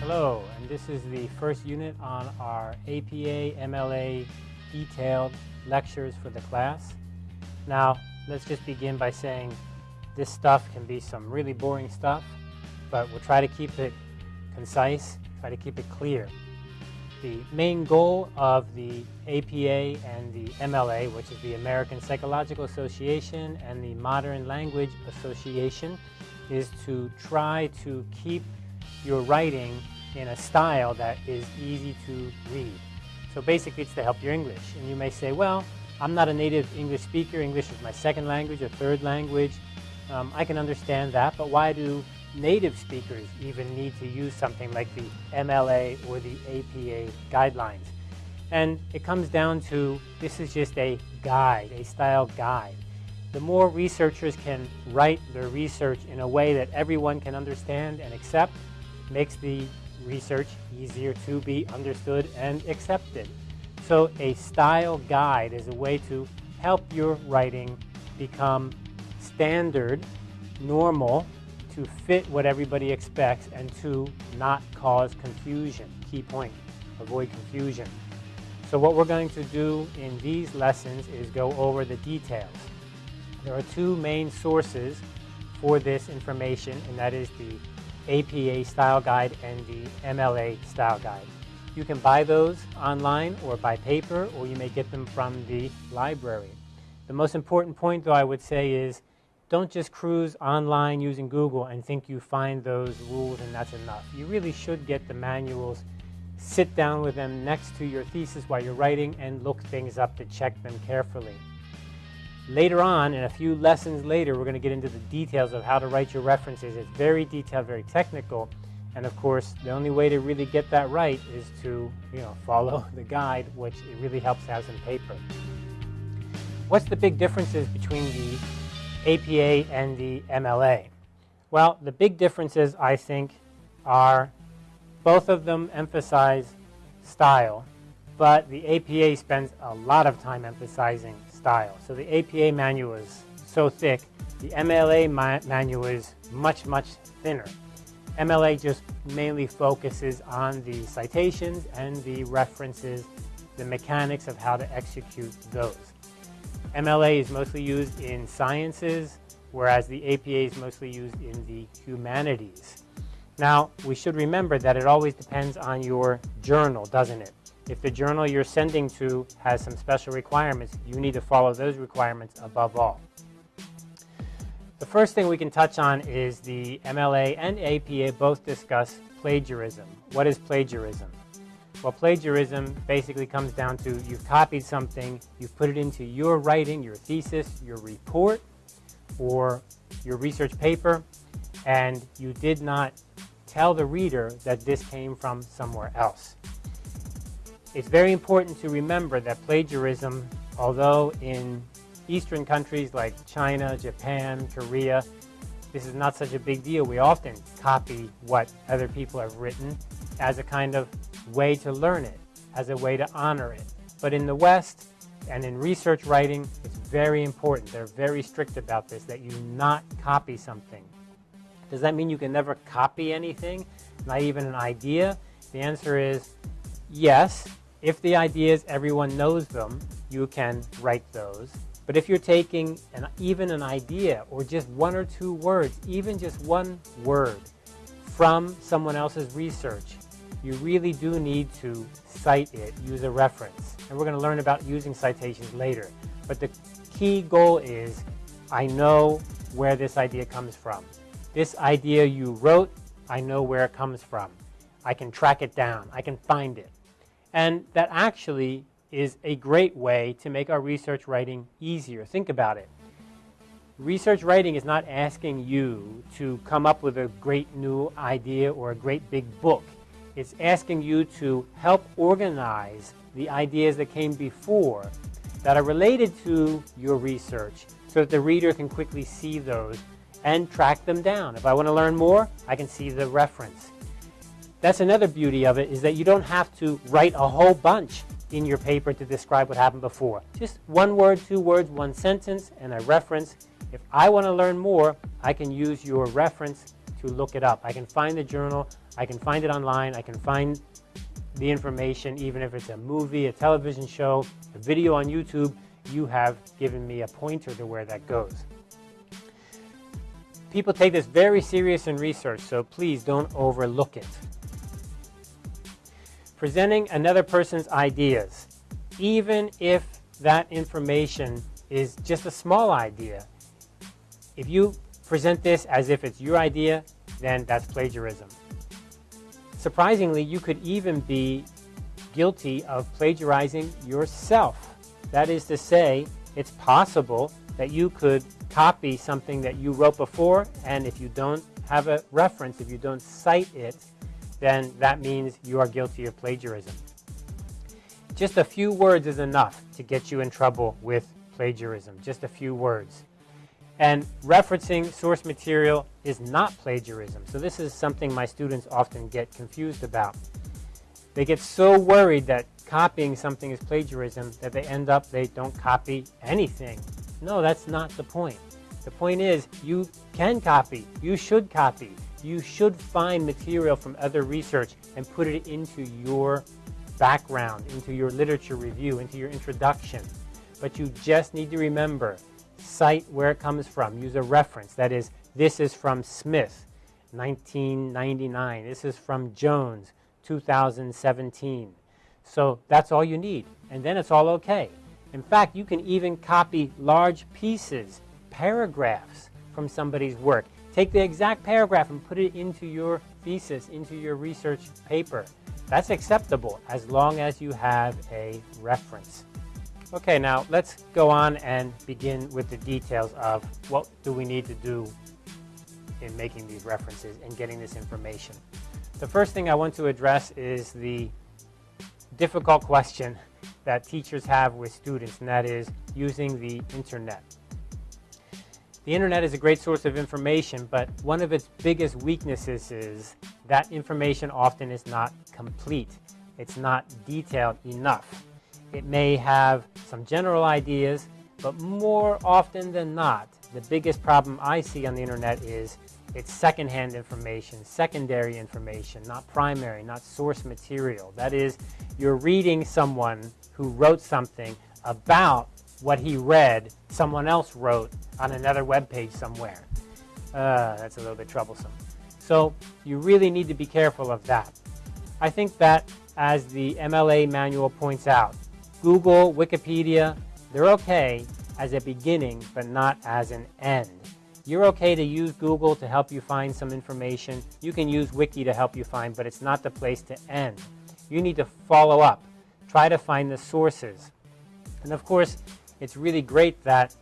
Hello, and this is the first unit on our APA MLA detailed lectures for the class. Now, let's just begin by saying this stuff can be some really boring stuff, but we'll try to keep it concise, try to keep it clear. The main goal of the APA and the MLA, which is the American Psychological Association and the Modern Language Association, is to try to keep your writing in a style that is easy to read. So basically it's to help your English. And you may say, well, I'm not a native English speaker. English is my second language or third language. Um, I can understand that, but why do native speakers even need to use something like the MLA or the APA guidelines? And it comes down to this is just a guide, a style guide. The more researchers can write their research in a way that everyone can understand and accept, makes the research easier to be understood and accepted. So a style guide is a way to help your writing become standard, normal, to fit what everybody expects, and to not cause confusion. Key point, avoid confusion. So what we're going to do in these lessons is go over the details. There are two main sources for this information, and that is the APA style guide and the MLA style guide. You can buy those online or by paper or you may get them from the library. The most important point though I would say is don't just cruise online using Google and think you find those rules and that's enough. You really should get the manuals, sit down with them next to your thesis while you're writing and look things up to check them carefully. Later on, in a few lessons later, we're going to get into the details of how to write your references. It's very detailed, very technical. And of course, the only way to really get that right is to you know, follow the guide, which it really helps have some paper. What's the big differences between the APA and the MLA? Well, the big differences, I think, are both of them emphasize style, but the APA spends a lot of time emphasizing style. So the APA manual is so thick. The MLA ma manual is much, much thinner. MLA just mainly focuses on the citations and the references, the mechanics of how to execute those. MLA is mostly used in sciences, whereas the APA is mostly used in the humanities. Now, we should remember that it always depends on your journal, doesn't it? If the journal you're sending to has some special requirements, you need to follow those requirements above all. The first thing we can touch on is the MLA and APA both discuss plagiarism. What is plagiarism? Well, plagiarism basically comes down to you've copied something, you've put it into your writing, your thesis, your report, or your research paper, and you did not tell the reader that this came from somewhere else. It's very important to remember that plagiarism, although in Eastern countries like China, Japan, Korea, this is not such a big deal. We often copy what other people have written as a kind of way to learn it, as a way to honor it. But in the West and in research writing, it's very important. They're very strict about this, that you not copy something. Does that mean you can never copy anything, not even an idea? The answer is yes, if the ideas, everyone knows them, you can write those. But if you're taking an, even an idea or just one or two words, even just one word from someone else's research, you really do need to cite it, use a reference. And we're going to learn about using citations later. But the key goal is, I know where this idea comes from. This idea you wrote, I know where it comes from. I can track it down. I can find it. And that actually is a great way to make our research writing easier. Think about it. Research writing is not asking you to come up with a great new idea or a great big book. It's asking you to help organize the ideas that came before that are related to your research so that the reader can quickly see those and track them down. If I want to learn more, I can see the reference. That's another beauty of it is that you don't have to write a whole bunch in your paper to describe what happened before. Just one word, two words, one sentence, and a reference, If I want to learn more, I can use your reference to look it up. I can find the journal, I can find it online, I can find the information, even if it's a movie, a television show, a video on YouTube, you have given me a pointer to where that goes. People take this very serious in research, so please don't overlook it. Presenting another person's ideas, even if that information is just a small idea. If you present this as if it's your idea, then that's plagiarism. Surprisingly, you could even be guilty of plagiarizing yourself. That is to say, it's possible that you could copy something that you wrote before, and if you don't have a reference, if you don't cite it, then that means you are guilty of plagiarism. Just a few words is enough to get you in trouble with plagiarism, just a few words. And referencing source material is not plagiarism. So this is something my students often get confused about. They get so worried that copying something is plagiarism that they end up, they don't copy anything. No, that's not the point. The point is you can copy, you should copy, you should find material from other research and put it into your background, into your literature review, into your introduction. But you just need to remember, cite where it comes from. Use a reference. That is, this is from Smith, 1999. This is from Jones, 2017. So that's all you need. And then it's all okay. In fact, you can even copy large pieces, paragraphs from somebody's work. Take the exact paragraph and put it into your thesis, into your research paper. That's acceptable as long as you have a reference. Okay, now let's go on and begin with the details of what do we need to do in making these references and getting this information. The first thing I want to address is the difficult question that teachers have with students, and that is using the internet. The internet is a great source of information, but one of its biggest weaknesses is that information often is not complete. It's not detailed enough. It may have some general ideas, but more often than not, the biggest problem I see on the internet is it's secondhand information, secondary information, not primary, not source material. That is, you're reading someone who wrote something about what he read someone else wrote on another web page somewhere. Uh, that's a little bit troublesome. So you really need to be careful of that. I think that as the MLA manual points out, Google, Wikipedia, they're okay as a beginning but not as an end. You're okay to use Google to help you find some information. You can use Wiki to help you find, but it's not the place to end. You need to follow up. Try to find the sources. And of course, it's really great that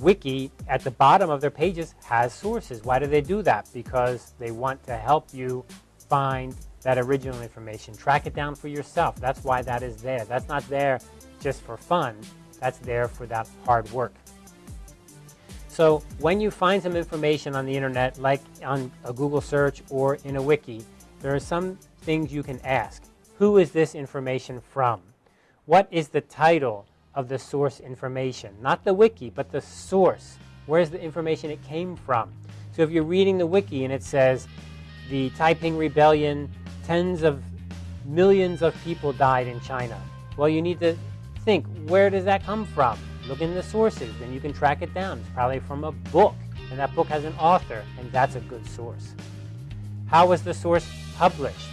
Wiki at the bottom of their pages has sources. Why do they do that? Because they want to help you find that original information. Track it down for yourself. That's why that is there. That's not there just for fun. That's there for that hard work. So when you find some information on the internet, like on a Google search or in a wiki, there are some things you can ask. Who is this information from? What is the title of the source information. Not the wiki, but the source. Where's the information it came from? So if you're reading the wiki and it says the Taiping Rebellion, tens of millions of people died in China. Well, you need to think, where does that come from? Look in the sources, then you can track it down. It's probably from a book, and that book has an author, and that's a good source. How was the source published?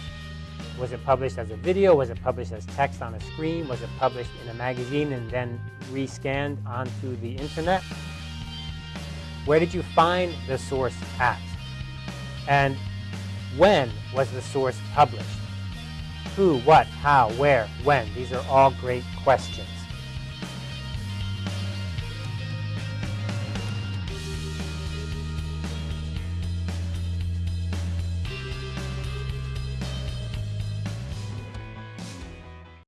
Was it published as a video? Was it published as text on a screen? Was it published in a magazine and then rescanned onto the internet? Where did you find the source at? And when was the source published? Who, what, how, where, when? These are all great questions.